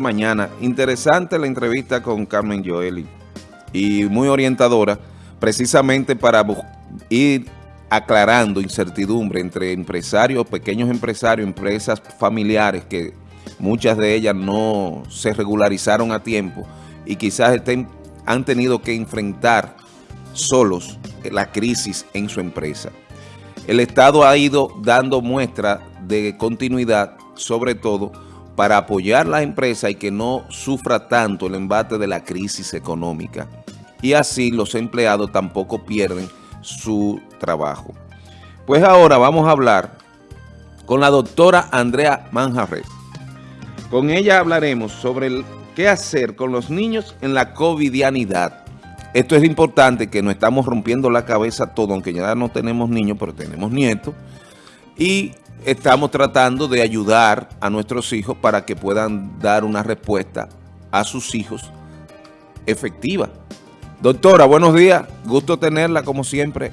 mañana. Interesante la entrevista con Carmen Joeli y muy orientadora, precisamente para ir aclarando incertidumbre entre empresarios, pequeños empresarios, empresas familiares que muchas de ellas no se regularizaron a tiempo y quizás han tenido que enfrentar solos la crisis en su empresa. El Estado ha ido dando muestra de continuidad, sobre todo para apoyar la empresa y que no sufra tanto el embate de la crisis económica. Y así los empleados tampoco pierden su trabajo. Pues ahora vamos a hablar con la doctora Andrea Manjarres. Con ella hablaremos sobre qué hacer con los niños en la covidianidad. Esto es importante que no estamos rompiendo la cabeza todo, aunque ya no tenemos niños, pero tenemos nietos. Y estamos tratando de ayudar a nuestros hijos para que puedan dar una respuesta a sus hijos efectiva. Doctora, buenos días. Gusto tenerla como siempre.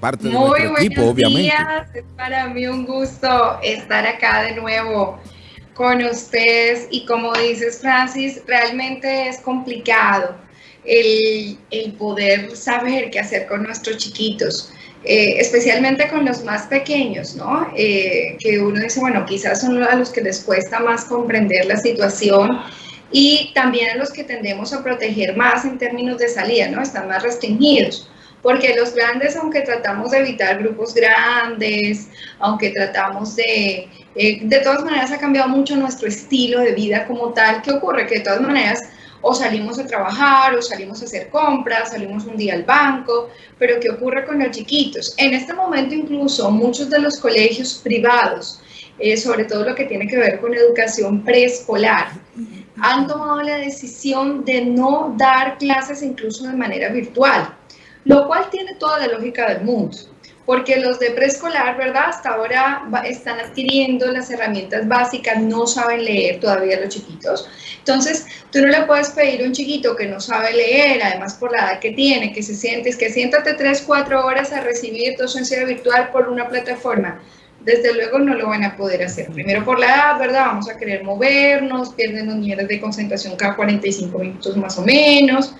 Parte de Muy nuestro equipo, obviamente. días. Es para mí un gusto estar acá de nuevo con ustedes. Y como dices, Francis, realmente es complicado el, el poder saber qué hacer con nuestros chiquitos. Eh, especialmente con los más pequeños, ¿no? Eh, que uno dice, bueno, quizás son a los que les cuesta más comprender la situación y también a los que tendemos a proteger más en términos de salida, ¿no? Están más restringidos. Porque los grandes, aunque tratamos de evitar grupos grandes, aunque tratamos de... Eh, de todas maneras ha cambiado mucho nuestro estilo de vida como tal. ¿Qué ocurre? Que de todas maneras o salimos a trabajar, o salimos a hacer compras, salimos un día al banco, pero ¿qué ocurre con los chiquitos? En este momento incluso muchos de los colegios privados, eh, sobre todo lo que tiene que ver con educación preescolar, han tomado la decisión de no dar clases incluso de manera virtual, lo cual tiene toda la lógica del mundo porque los de preescolar, ¿verdad? Hasta ahora están adquiriendo las herramientas básicas, no saben leer todavía los chiquitos. Entonces, tú no le puedes pedir a un chiquito que no sabe leer, además por la edad que tiene, que se siente, es que siéntate 3, 4 horas a recibir docencia virtual por una plataforma. Desde luego no lo van a poder hacer. Primero por la edad, ¿verdad? Vamos a querer movernos, pierden los niveles de concentración cada 45 minutos más o menos.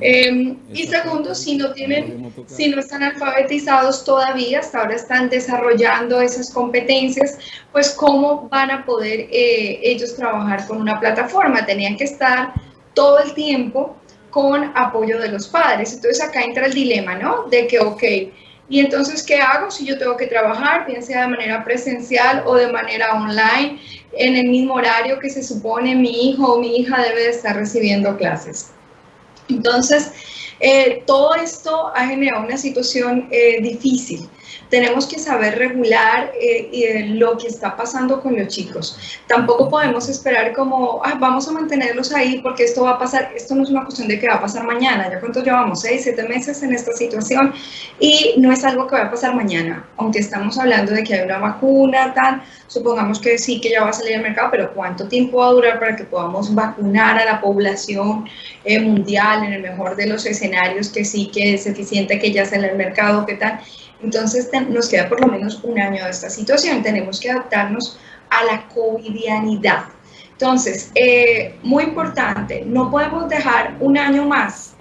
Em, y segundo, si no tienen, si no están alfabetizados todavía, hasta ahora están desarrollando esas competencias, pues cómo van a poder eh, ellos trabajar con una plataforma. Tenían que estar todo el tiempo con apoyo de los padres. Entonces acá entra el dilema, ¿no? De que, ok, y entonces, ¿qué hago si yo tengo que trabajar, bien sea de manera presencial o de manera online, en el mismo horario que se supone mi hijo o mi hija debe de estar recibiendo clases? Entonces, eh, todo esto ha generado una situación eh, difícil tenemos que saber regular eh, eh, lo que está pasando con los chicos. Tampoco podemos esperar como, vamos a mantenerlos ahí porque esto va a pasar, esto no es una cuestión de que va a pasar mañana, ya cuánto llevamos, seis, siete meses en esta situación y no es algo que va a pasar mañana, aunque estamos hablando de que hay una vacuna, tal, supongamos que sí, que ya va a salir al mercado, pero ¿cuánto tiempo va a durar para que podamos vacunar a la población eh, mundial en el mejor de los escenarios que sí que es eficiente que ya sale al mercado, qué tal? Entonces nos queda por lo menos un año de esta situación. Tenemos que adaptarnos a la covidianidad. Entonces, eh, muy importante, no podemos dejar un año más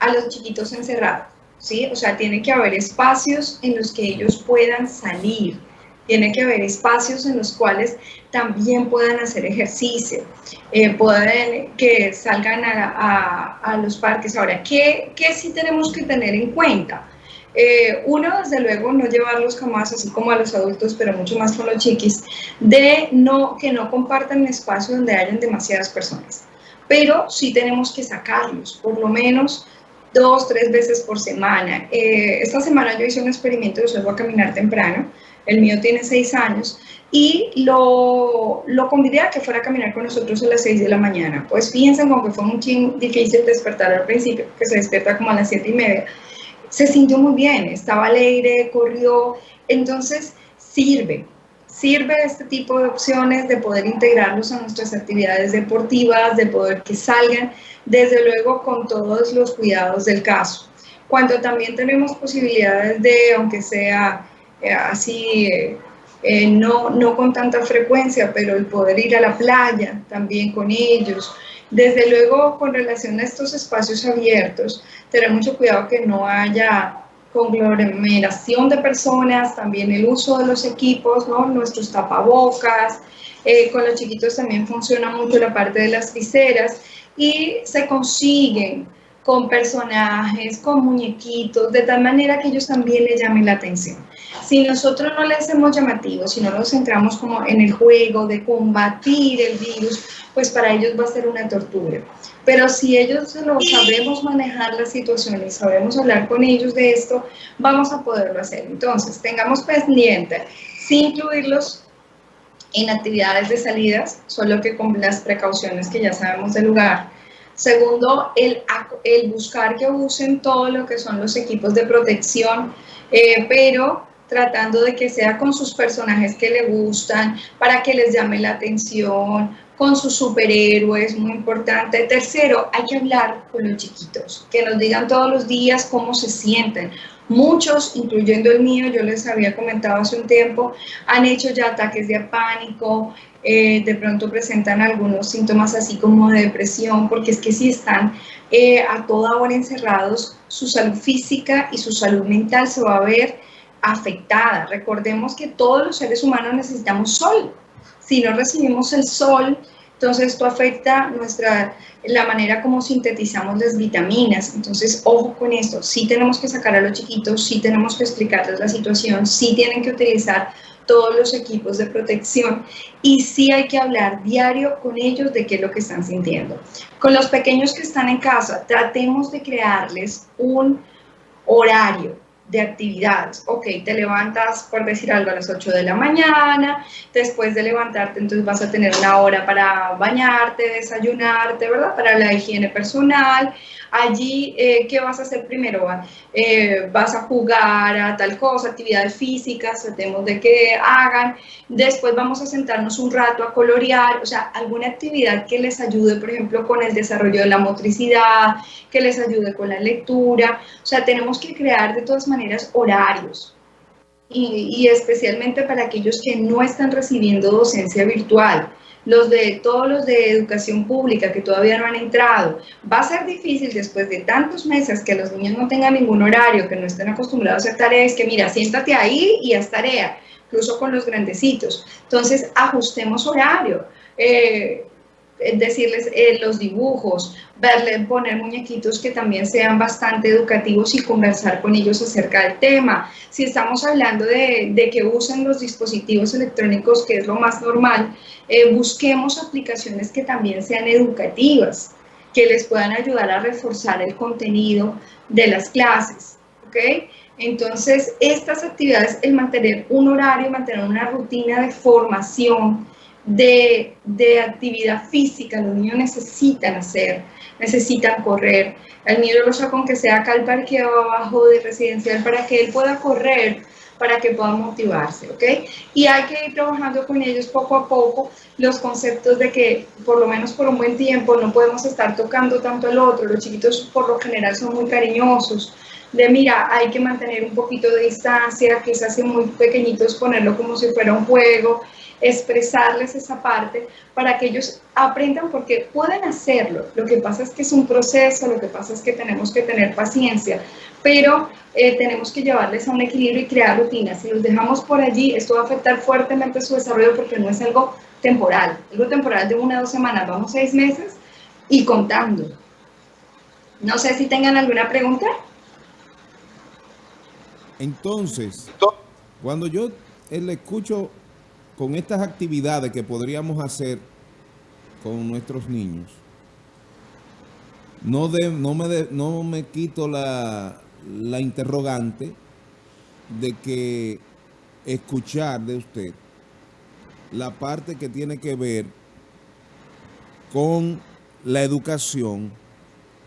a los chiquitos encerrados, ¿sí? O sea, tiene que haber espacios en los que ellos puedan salir, tiene que haber espacios en los cuales también puedan hacer ejercicio, eh, pueden que salgan a, los parques. Ahora, ¿qué, ¿qué sí tenemos que tener en cuenta? Eh, uno, desde luego, no llevarlos jamás, así como a los adultos, pero mucho más con los chiquis, de no, que no compartan un espacio donde hayan demasiadas personas. Pero sí tenemos que sacarlos, por lo menos dos, tres veces por semana. Eh, esta semana yo hice un experimento, yo salgo a caminar temprano, el mío tiene seis años, y lo, lo convidé a que fuera a caminar con nosotros a las seis de la mañana. Pues fíjense como que fue muy difícil despertar al principio, que se despierta como a las siete y media, se sintió muy bien, estaba alegre, corrió, entonces sirve, sirve este tipo de opciones de poder integrarlos a nuestras actividades deportivas, de poder que salgan, desde luego con todos los cuidados del caso. Cuando también tenemos posibilidades de, aunque sea eh, así, eh, eh, no, no con tanta frecuencia, pero el poder ir a la playa también con ellos. Desde luego, con relación a estos espacios abiertos, tener mucho cuidado que no haya conglomeración de personas, también el uso de los equipos, ¿no? nuestros tapabocas, eh, con los chiquitos también funciona mucho la parte de las viseras y se consiguen con personajes, con muñequitos, de tal manera que ellos también les llamen la atención. Si nosotros no les hacemos llamativos, si no nos centramos como en el juego de combatir el virus, pues para ellos va a ser una tortura. Pero si ellos lo sabemos manejar la situación y sabemos hablar con ellos de esto, vamos a poderlo hacer. Entonces, tengamos pendiente, sin incluirlos en actividades de salidas, solo que con las precauciones que ya sabemos del lugar. Segundo, el, el buscar que usen todo lo que son los equipos de protección, eh, pero tratando de que sea con sus personajes que le gustan, para que les llame la atención, con sus superhéroes, muy importante. Tercero, hay que hablar con los chiquitos, que nos digan todos los días cómo se sienten. Muchos, incluyendo el mío, yo les había comentado hace un tiempo, han hecho ya ataques de pánico, eh, de pronto presentan algunos síntomas así como de depresión, porque es que si están eh, a toda hora encerrados, su salud física y su salud mental se va a ver afectada. Recordemos que todos los seres humanos necesitamos sol, si no recibimos el sol, entonces esto afecta nuestra, la manera como sintetizamos las vitaminas. Entonces, ojo con esto, sí tenemos que sacar a los chiquitos, sí tenemos que explicarles la situación, sí tienen que utilizar todos los equipos de protección y sí hay que hablar diario con ellos de qué es lo que están sintiendo. Con los pequeños que están en casa, tratemos de crearles un horario, de actividades. Ok, te levantas, por decir algo, a las 8 de la mañana, después de levantarte, entonces vas a tener una hora para bañarte, desayunarte, ¿verdad? Para la higiene personal. Allí, eh, ¿qué vas a hacer primero? Eh, vas a jugar a tal cosa, actividades físicas, tratemos de que hagan. Después vamos a sentarnos un rato a colorear, o sea, alguna actividad que les ayude, por ejemplo, con el desarrollo de la motricidad, que les ayude con la lectura. O sea, tenemos que crear de todas maneras horarios. Y, y especialmente para aquellos que no están recibiendo docencia virtual los de todos los de educación pública que todavía no han entrado. Va a ser difícil después de tantos meses que los niños no tengan ningún horario, que no estén acostumbrados a hacer tareas, que mira, siéntate ahí y haz tarea, incluso con los grandecitos. Entonces, ajustemos horario. Eh, decirles eh, los dibujos, verle, poner muñequitos que también sean bastante educativos y conversar con ellos acerca del tema. Si estamos hablando de, de que usen los dispositivos electrónicos, que es lo más normal, eh, busquemos aplicaciones que también sean educativas, que les puedan ayudar a reforzar el contenido de las clases. ¿ok? Entonces, estas actividades, el mantener un horario, mantener una rutina de formación, de, de, actividad física, los niños necesitan hacer, necesitan correr. El niño lo saco con que sea acá al parque abajo de residencial para que él pueda correr, para que pueda motivarse, ¿ok? Y hay que ir trabajando con ellos poco a poco los conceptos de que por lo menos por un buen tiempo no podemos estar tocando tanto al otro. Los chiquitos por lo general son muy cariñosos, de mira, hay que mantener un poquito de distancia, que se hace muy pequeñitos ponerlo como si fuera un juego, expresarles esa parte para que ellos aprendan porque pueden hacerlo. Lo que pasa es que es un proceso, lo que pasa es que tenemos que tener paciencia, pero eh, tenemos que llevarles a un equilibrio y crear rutinas. Si los dejamos por allí, esto va a afectar fuertemente su desarrollo porque no es algo temporal, algo temporal de una o dos semanas, vamos seis meses y contando. No sé si tengan alguna pregunta. Entonces, cuando yo le escucho con estas actividades que podríamos hacer con nuestros niños, no, no, me, no me quito la, la interrogante de que escuchar de usted la parte que tiene que ver con la educación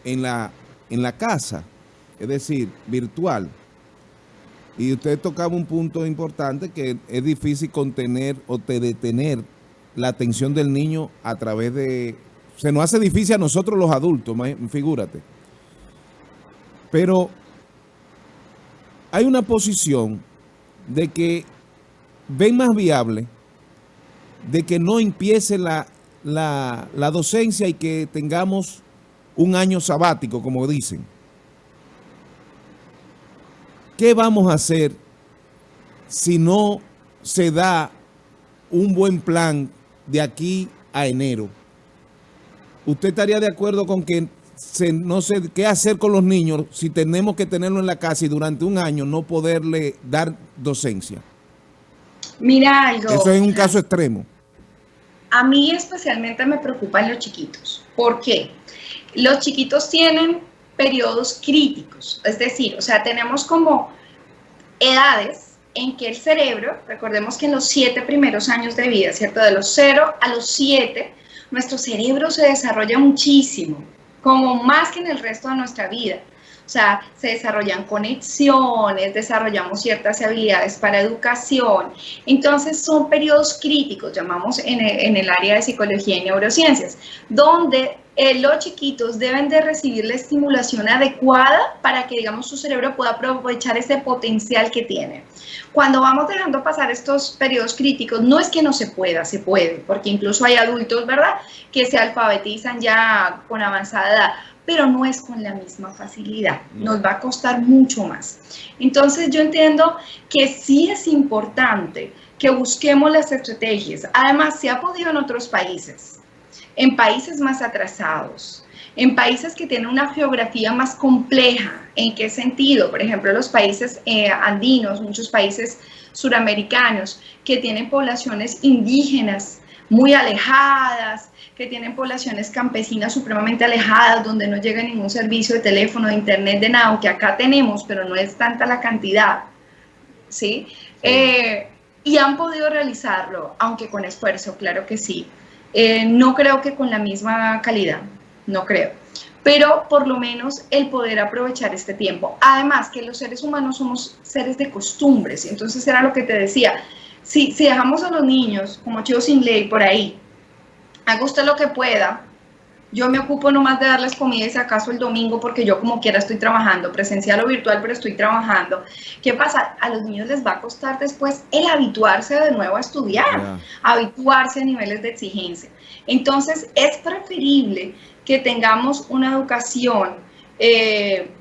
en la, en la casa, es decir, virtual. Y usted tocaba un punto importante que es difícil contener o detener la atención del niño a través de... Se nos hace difícil a nosotros los adultos, figúrate. Pero hay una posición de que ven más viable de que no empiece la, la docencia y que tengamos un año sabático, como dicen. ¿Qué vamos a hacer si no se da un buen plan de aquí a enero? ¿Usted estaría de acuerdo con que no sé qué hacer con los niños si tenemos que tenerlo en la casa y durante un año no poderle dar docencia? Mira algo. Eso es un caso extremo. A mí especialmente me preocupan los chiquitos. ¿Por qué? Los chiquitos tienen periodos críticos, es decir, o sea, tenemos como edades en que el cerebro, recordemos que en los siete primeros años de vida, ¿cierto? De los cero a los siete, nuestro cerebro se desarrolla muchísimo, como más que en el resto de nuestra vida. O sea, se desarrollan conexiones, desarrollamos ciertas habilidades para educación. Entonces, son periodos críticos, llamamos en el, área de psicología y neurociencias, donde eh, los chiquitos deben de recibir la estimulación adecuada para que, digamos, su cerebro pueda aprovechar ese potencial que tiene. Cuando vamos dejando pasar estos periodos críticos, no es que no se pueda, se puede, porque incluso hay adultos, ¿verdad?, que se alfabetizan ya con avanzada edad, pero no es con la misma facilidad, nos va a costar mucho más. Entonces yo entiendo que sí es importante que busquemos las estrategias. Además, se ha podido en otros países en países más atrasados, en países que tienen una geografía más compleja. ¿En qué sentido? Por ejemplo, los países eh, andinos, muchos países suramericanos que tienen poblaciones indígenas muy alejadas, que tienen poblaciones campesinas supremamente alejadas, donde no llega ningún servicio de teléfono, de internet, de nada, que acá tenemos, pero no es tanta la cantidad, ¿sí? Eh, y han podido realizarlo, aunque con esfuerzo, claro que sí. Eh, no creo que con la misma calidad, no creo. Pero por lo menos el poder aprovechar este tiempo. Además que los seres humanos somos seres de costumbres. Entonces era lo que te decía. Si, si dejamos a los niños como chicos sin ley por ahí, haga usted lo que pueda, yo me ocupo nomás de darles comida y si acaso el domingo porque yo como quiera estoy trabajando, presencial o virtual, pero estoy trabajando. ¿Qué pasa? A los niños les va a costar después el habituarse de nuevo a estudiar, habituarse a niveles de exigencia. Entonces es preferible que tengamos una educación, eh,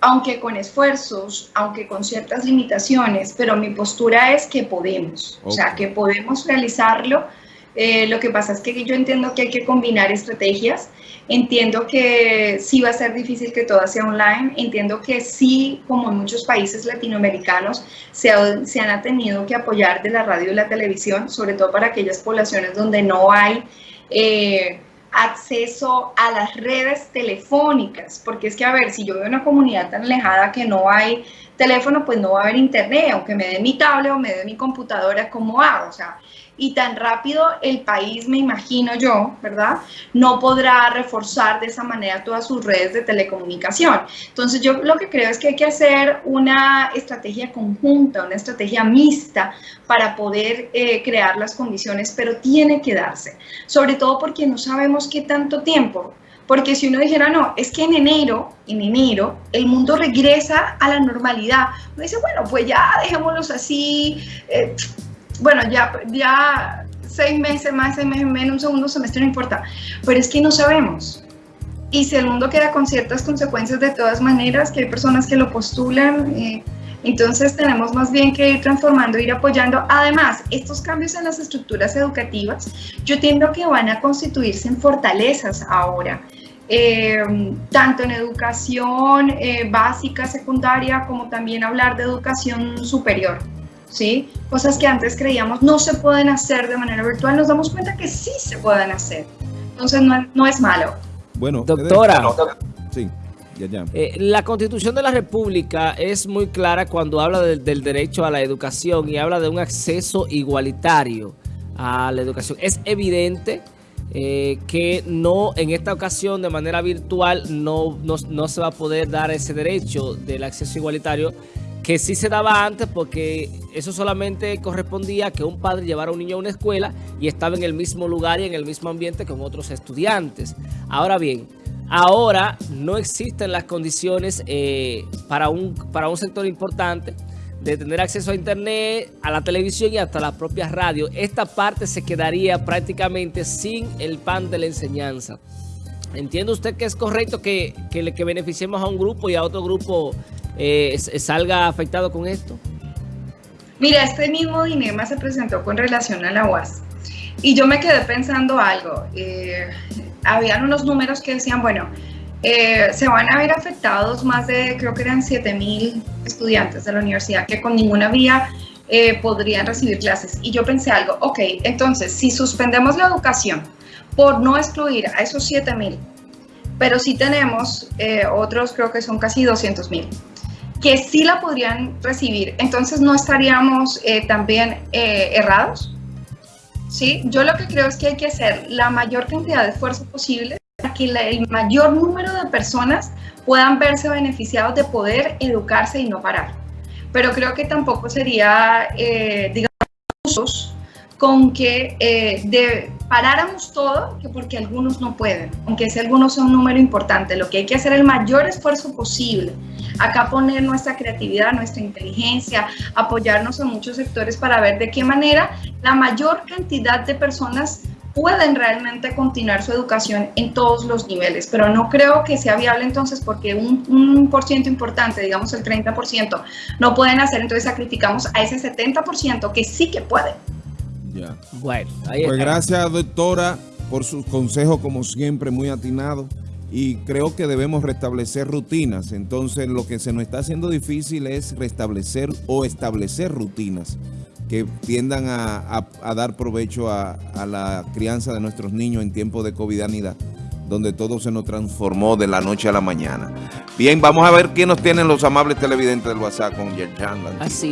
aunque con esfuerzos, aunque con ciertas limitaciones, pero mi postura es que podemos, o sea, que podemos realizarlo eh, lo que pasa es que yo entiendo que hay que combinar estrategias, entiendo que sí va a ser difícil que todo sea online, entiendo que sí, como en muchos países latinoamericanos, se, se han tenido que apoyar de la radio y la televisión, sobre todo para aquellas poblaciones donde no hay... Eh, acceso a las redes telefónicas, porque es que, a ver, si yo veo una comunidad tan alejada que no hay teléfono, pues no va a haber internet, aunque me dé mi tablet o me dé mi computadora, ¿cómo hago? O sea, y tan rápido el país, me imagino yo, ¿verdad? No podrá reforzar de esa manera todas sus redes de telecomunicación. Entonces yo lo que creo es que hay que hacer una estrategia conjunta, una estrategia mixta para poder eh, crear las condiciones, pero tiene que darse, sobre todo porque no sabemos qué tanto tiempo. Porque si uno dijera, no, es que en enero, en enero, el mundo regresa a la normalidad. Uno dice, bueno, pues ya dejémoslos así, eh, bueno, ya, ya seis meses más, seis meses menos, un segundo semestre no importa, pero es que no sabemos. Y si el mundo queda con ciertas consecuencias de todas maneras, que hay personas que lo postulan, eh, entonces tenemos más bien que ir transformando, ir apoyando. Además, estos cambios en las estructuras educativas, yo entiendo que van a constituirse en fortalezas ahora. Eh, tanto en educación eh, básica, secundaria, como también hablar de educación superior. ¿Sí? Cosas que antes creíamos no se pueden hacer de manera virtual, nos damos cuenta que sí se pueden hacer. Entonces no, es malo. Bueno, doctora. Sí. Ya, ya. Eh, la Constitución de la República es muy clara cuando habla del derecho a la educación y habla de un acceso igualitario a la educación. Es evidente eh, que no en esta ocasión de manera virtual no, no, no se va a poder dar ese derecho del acceso igualitario que sí se daba antes porque eso solamente correspondía a que un padre llevara a un niño a una escuela y estaba en el mismo lugar y en el mismo ambiente con otros estudiantes. Ahora bien, ahora no existen las condiciones eh, para, un, para un sector importante de tener acceso a internet, a la televisión y hasta la propia radio. Esta parte se quedaría prácticamente sin el pan de la enseñanza. ¿Entiende usted que es correcto que, que, que beneficiemos a un grupo y a otro grupo eh, salga afectado con esto? Mira, este mismo dilema se presentó con relación a la UAS. Y yo me quedé pensando algo. Eh, habían unos números que decían, bueno, eh, se van a ver afectados más de, creo que eran 7 mil estudiantes de la universidad que con ninguna vía eh, podrían recibir clases. Y yo pensé algo, ok, entonces si suspendemos la educación por no excluir a esos 7 mil, pero si tenemos eh, otros, creo que son casi 200 mil, que sí la podrían recibir, entonces no estaríamos también errados. ¿Sí? Yo lo que creo es que hay que hacer la mayor cantidad de esfuerzo posible que el mayor número de personas puedan verse beneficiados de poder educarse y no parar. Pero creo que tampoco sería, eh, digamos, con que eh, de, paráramos todo, que porque algunos no pueden, aunque ese algunos sea un número importante. Lo que hay que hacer es el mayor esfuerzo posible. Acá poner nuestra creatividad, nuestra inteligencia, apoyarnos en muchos sectores para ver de qué manera la mayor cantidad de personas pueden realmente continuar su educación en todos los niveles, pero no creo que sea viable entonces porque un, un por ciento importante, digamos el 30%, no pueden hacer, entonces sacrificamos a ese 70% que sí que pueden. Ya. Bueno, ahí Pues gracias doctora por sus consejos como siempre muy atinados y creo que debemos restablecer rutinas. Entonces lo que se nos está haciendo difícil es restablecer o establecer rutinas que tiendan a, dar provecho a, la crianza de nuestros niños en tiempo de covidanidad, donde todo se nos transformó de la noche a la mañana. Bien, vamos a ver quién nos tienen los amables televidentes del WhatsApp con Yerjan. Así